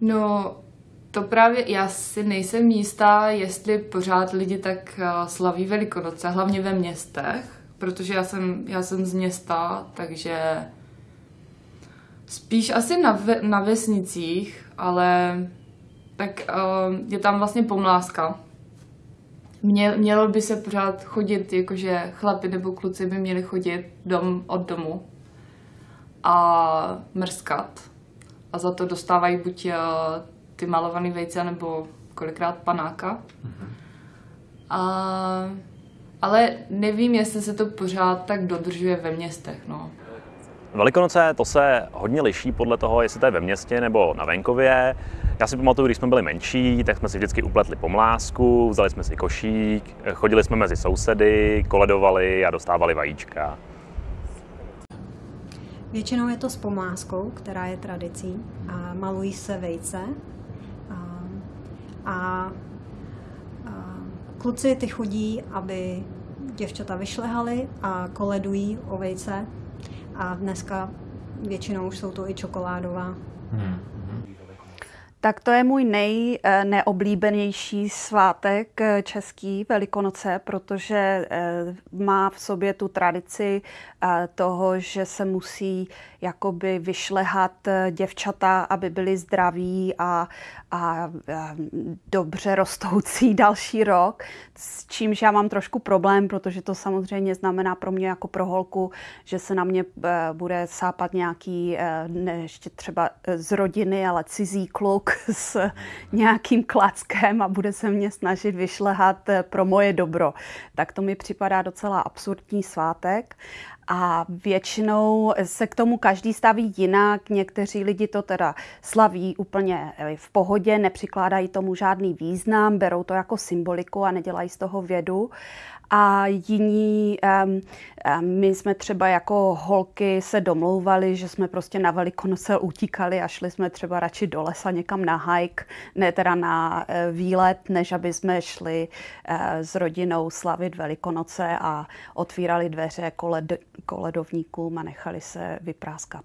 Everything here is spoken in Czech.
No, to právě já si nejsem jistá, jestli pořád lidi tak eh, slaví Velikonoce, hlavně ve městech, protože já jsem, já jsem z města, takže spíš asi na, ve, na vesnicích, ale tak uh, je tam vlastně pomláska. Mě, mělo by se pořád chodit, jakože chlapi nebo kluci by měli chodit dom od domu a mrskat. A za to dostávají buď uh, ty malované vejce, nebo kolikrát panáka. A, ale nevím, jestli se to pořád tak dodržuje ve městech. No. Velikonoce to se hodně liší podle toho, jestli to je ve městě nebo na venkově. Já si pamatuju, když jsme byli menší, tak jsme si vždycky upletli pomlásku, vzali jsme si košík, chodili jsme mezi sousedy, koledovali a dostávali vajíčka. Většinou je to s pomláskou, která je tradicí a malují se vejce. A, a, a kluci ty chodí, aby děvčata vyšlehaly a koledují o vejce. A dneska většinou už jsou to i čokoládová. Hmm. Tak to je můj nejneoblíbenější svátek eh, český, Velikonoce, protože eh, má v sobě tu tradici eh, toho, že se musí jakoby vyšlehat děvčata, aby byly zdraví a, a, dobře rostoucí další rok, s čímž já mám trošku problém, protože to samozřejmě znamená pro mě jako pro holku, že se na mě bude sápat nějaký, ještě třeba z rodiny, ale cizí kluk, s nějakým klackem a bude se mě snažit vyšlehat eh, pro moje dobro. Tak to mi připadá docela absurdní svátek. A většinou se k tomu každý staví jinak. Někteří lidi to teda slaví úplně eh, v pohodě, nepřikládají tomu žádný význam, berou to jako symboliku a nedělají z toho vědu a jiní, um, my jsme třeba jako holky se domlouvali, že jsme prostě na Velikonoce utíkali a šli jsme třeba radši do lesa někam na hike, ne teda na uh, výlet, než aby jsme šli uh, s rodinou slavit Velikonoce a otvírali dveře koled, koledovníkům a nechali se vypráskat.